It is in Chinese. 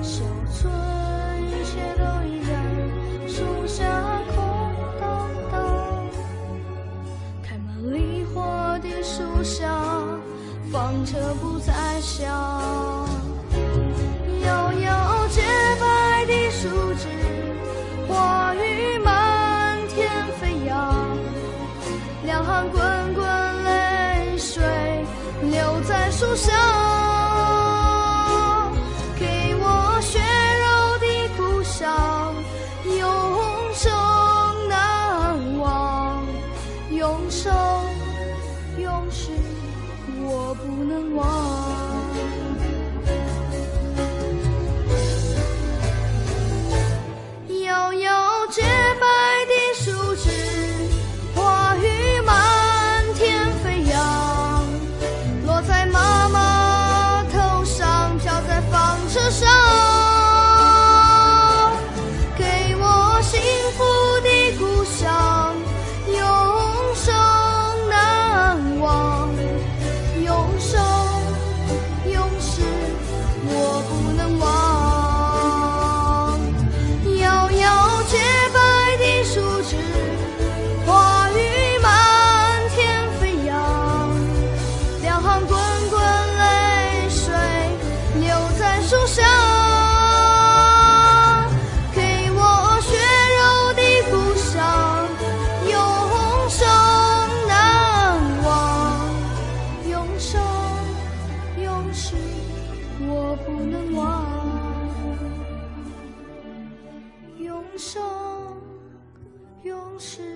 小村一切都依然树下空荡荡开满梨花的树下纺车不再响摇摇洁白的树枝花雨漫天飞扬两行滚滚泪水流在树下不能忘。流在树上，给我血肉的故乡，永生难忘，永生永世我不能忘。永生永世。